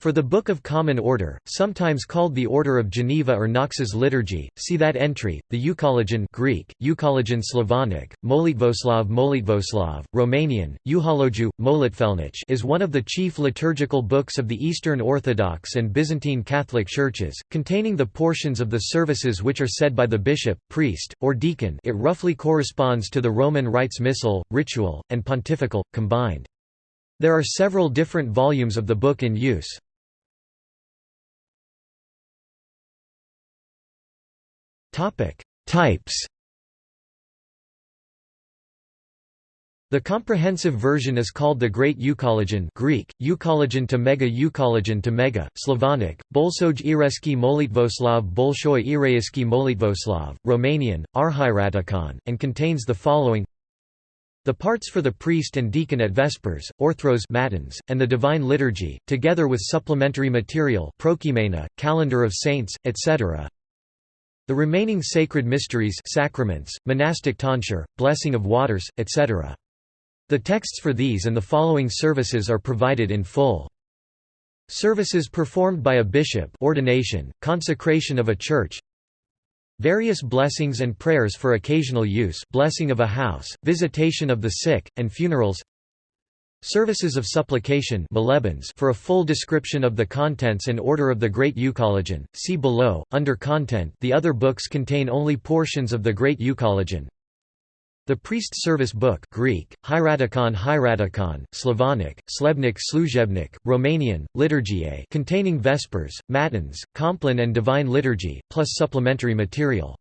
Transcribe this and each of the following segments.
For the Book of Common Order, sometimes called the Order of Geneva or Knox's Liturgy, see that entry. The Euchologion Greek, Euchologion Slavonic, Molitvoslav Molitvoslav, Romanian, Euhologiu, Molitvelnich is one of the chief liturgical books of the Eastern Orthodox and Byzantine Catholic Churches, containing the portions of the services which are said by the bishop, priest, or deacon it roughly corresponds to the Roman Rites Missal, ritual, and pontifical, combined. There are several different volumes of the book in use. Types. The comprehensive version is called the Great Euchologion Greek, Euchologion to Mega Euchologion to Mega, Slavonic, Bolsoj Ireski Molitvoslav Bolshoi Ireisky Molitvoslav, Romanian, and contains the following the parts for the priest and deacon at Vespers, Orthros matins, and the Divine Liturgy, together with supplementary material Calendar of Saints, etc. The remaining sacred mysteries sacraments, monastic tonsure, blessing of waters, etc. The texts for these and the following services are provided in full. Services performed by a bishop ordination, consecration of a church Various blessings and prayers for occasional use blessing of a house, visitation of the sick, and funerals Services of supplication for a full description of the contents and order of the Great Euchologion, see below, under Content the other books contain only portions of the Great Euchologion. The Priest Service Book Greek, Hieratikon Hieratikon, Slavonic, Slebnik Sluzhebnik, Romanian, Liturgiae containing Vespers, Matins, Compline and Divine Liturgy, plus supplementary material.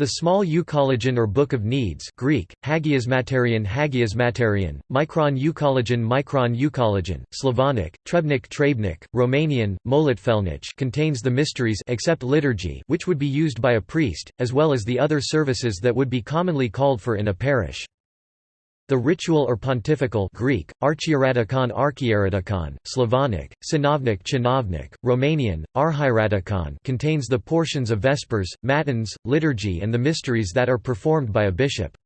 The small Euchologion or Book of Needs Greek, Hagiasmaterion Hagiasmaterion, Micron Euchologion Micron Euchologion, Slavonic, Trebnik Trebnik, Romanian, Molitvelnich contains the mysteries except liturgy which would be used by a priest, as well as the other services that would be commonly called for in a parish. The ritual or pontifical Greek, Archieratikon Archieratikon, Slavonic, Sinovnik Chinovnik, Romanian, Arhieratikon contains the portions of Vespers, Matins, liturgy and the mysteries that are performed by a bishop.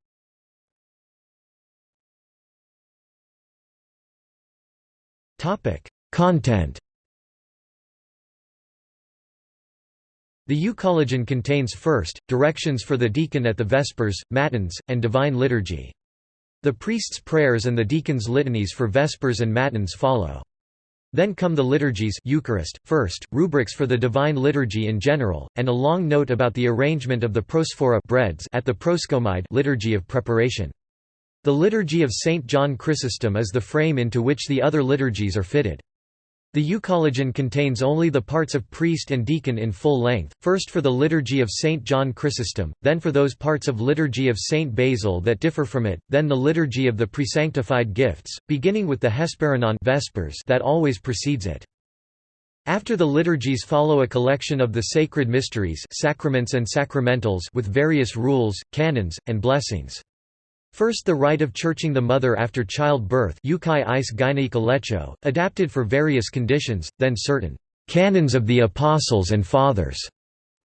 Content The Euchologion contains first, directions for the deacon at the Vespers, Matins, and Divine Liturgy. The priest's prayers and the deacon's litanies for Vespers and Matins follow. Then come the liturgies Eucharist, first, rubrics for the Divine Liturgy in general, and a long note about the arrangement of the prosphora breads at the proskomide liturgy of preparation. The Liturgy of St. John Chrysostom is the frame into which the other liturgies are fitted. The Euchologion contains only the parts of priest and deacon in full length, first for the Liturgy of St. John Chrysostom, then for those parts of Liturgy of St. Basil that differ from it, then the Liturgy of the Presanctified Gifts, beginning with the Hesperinon Vespers that always precedes it. After the liturgies follow a collection of the sacred mysteries sacraments and sacramentals with various rules, canons, and blessings. First the rite of churching the mother after childbirth adapted for various conditions, then certain «canons of the Apostles and Fathers»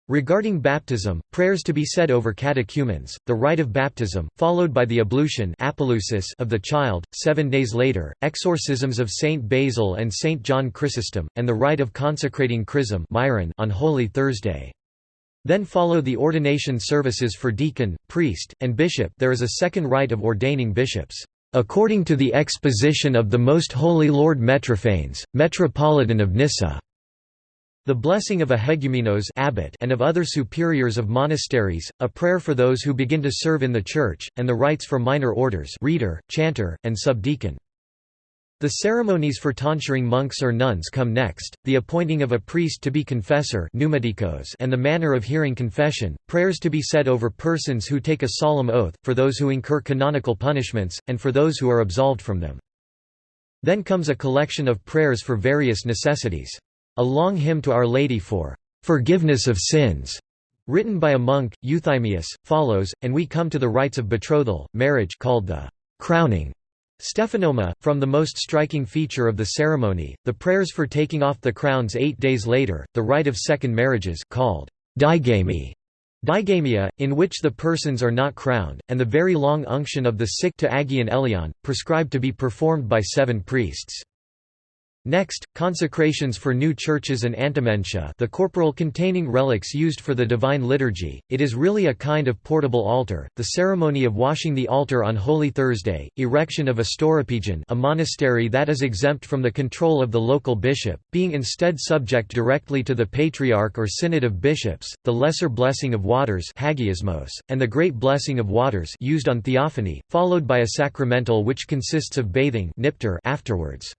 Regarding baptism, prayers to be said over catechumens, the rite of baptism, followed by the ablution of the child, seven days later, exorcisms of Saint Basil and Saint John Chrysostom, and the rite of consecrating chrism on Holy Thursday. Then follow the ordination services for deacon, priest, and bishop there is a second rite of ordaining bishops, "...according to the exposition of the Most Holy Lord Metrophanes, Metropolitan of Nyssa." The blessing of a hegumenos abbot and of other superiors of monasteries, a prayer for those who begin to serve in the church, and the rites for minor orders reader, chanter, and subdeacon. The ceremonies for tonsuring monks or nuns come next, the appointing of a priest to be confessor and the manner of hearing confession, prayers to be said over persons who take a solemn oath, for those who incur canonical punishments, and for those who are absolved from them. Then comes a collection of prayers for various necessities. A long hymn to Our Lady for "'forgiveness of sins' written by a monk, Euthymius, follows, and we come to the rites of betrothal, marriage called the crowning Stephanoma, from the most striking feature of the ceremony, the prayers for taking off the crowns eight days later, the rite of second marriages called digamia, digamia, in which the persons are not crowned, and the very long unction of the sick to Agion Elion, prescribed to be performed by seven priests. Next, consecrations for new churches and antimentia the corporal containing relics used for the Divine Liturgy, it is really a kind of portable altar, the ceremony of washing the altar on Holy Thursday, erection of a stauropegon a monastery that is exempt from the control of the local bishop, being instead subject directly to the Patriarch or Synod of Bishops, the Lesser Blessing of Waters hagiasmos, and the Great Blessing of Waters used on Theophany, followed by a sacramental which consists of bathing afterwards.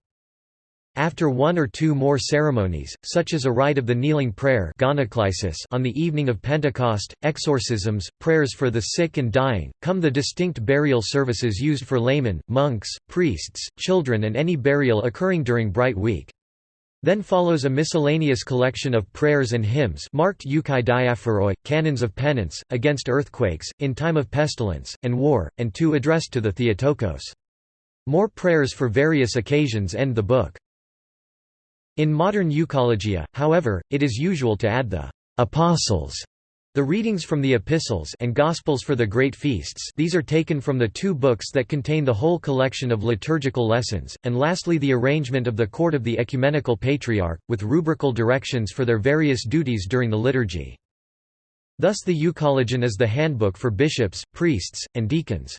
After one or two more ceremonies, such as a rite of the kneeling prayer on the evening of Pentecost, exorcisms, prayers for the sick and dying, come the distinct burial services used for laymen, monks, priests, children and any burial occurring during Bright Week. Then follows a miscellaneous collection of prayers and hymns marked Euchai diaphoroi, canons of penance, against earthquakes, in time of pestilence, and war, and two addressed to the Theotokos. More prayers for various occasions end the book. In modern euchologia, however, it is usual to add the «apostles» The readings from the epistles and gospels for the great feasts these are taken from the two books that contain the whole collection of liturgical lessons, and lastly the arrangement of the court of the ecumenical patriarch, with rubrical directions for their various duties during the liturgy. Thus the Euchologion is the handbook for bishops, priests, and deacons.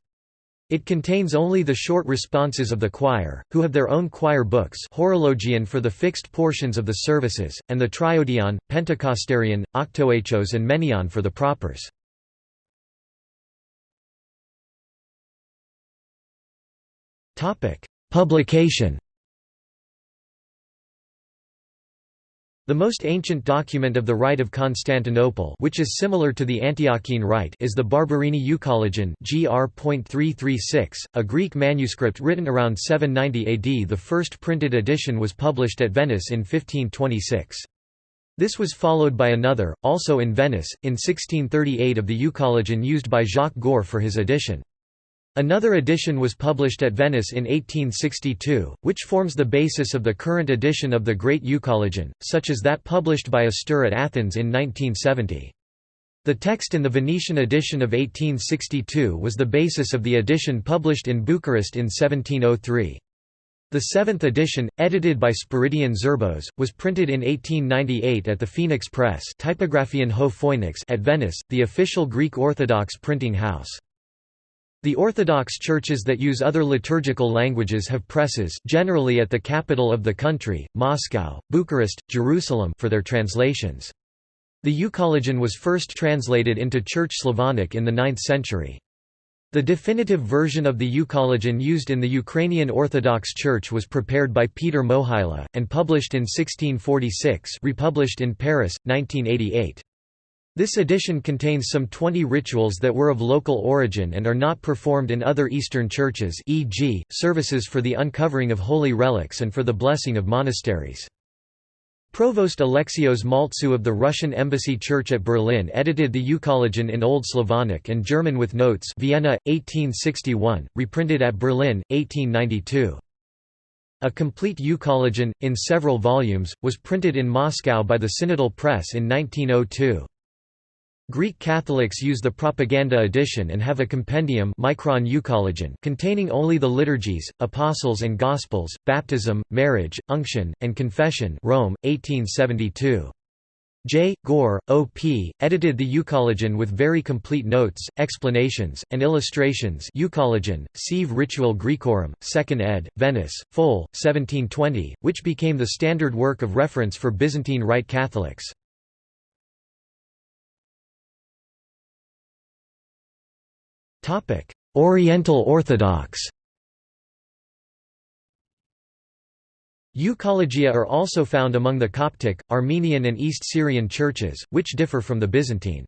It contains only the short responses of the choir, who have their own choir books horologion for the fixed portions of the services, and the triodion, pentecostarion, octoechos and menaion for the propers. Publication The most ancient document of the Rite of Constantinople which is similar to the Antiochene Rite is the Barberini Euchologion gr.336, a Greek manuscript written around 790 AD The first printed edition was published at Venice in 1526. This was followed by another, also in Venice, in 1638 of the Euchologion used by Jacques Goar for his edition. Another edition was published at Venice in 1862, which forms the basis of the current edition of the Great Euchologion, such as that published by Astir at Athens in 1970. The text in the Venetian edition of 1862 was the basis of the edition published in Bucharest in 1703. The seventh edition, edited by Spiridion Zerbos, was printed in 1898 at the Phoenix Press at Venice, the official Greek Orthodox printing house. The Orthodox churches that use other liturgical languages have presses generally at the capital of the country, Moscow, Bucharest, Jerusalem for their translations. The Euchologion was first translated into Church Slavonic in the 9th century. The definitive version of the Euchologion used in the Ukrainian Orthodox Church was prepared by Peter Mohyla, and published in 1646 republished in Paris, 1988. This edition contains some 20 rituals that were of local origin and are not performed in other Eastern churches e.g., services for the uncovering of holy relics and for the blessing of monasteries. Provost Alexios Maltzew of the Russian Embassy Church at Berlin edited the Euchologion in Old Slavonic and German with notes Vienna, 1861, reprinted at Berlin, 1892. A complete Euchologion, in several volumes, was printed in Moscow by the Synodal Press in 1902. Greek Catholics use the Propaganda edition and have a compendium Micron containing only the liturgies, apostles and gospels, baptism, marriage, unction, and confession Rome, 1872. J. Goar, O.P., edited the Euchologion with very complete notes, explanations, and illustrations Euchologion, Sive Ritual Graecorum, 2nd ed., Venice, Fol, 1720, which became the standard work of reference for Byzantine Rite Catholics. Oriental Orthodox Euchologia are also found among the Coptic, Armenian and East Syrian churches, which differ from the Byzantine.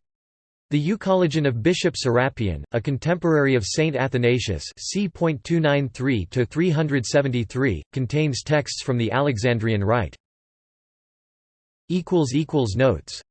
The Euchologion of Bishop Serapion, a contemporary of Saint Athanasius c. 293 contains texts from the Alexandrian Rite. Notes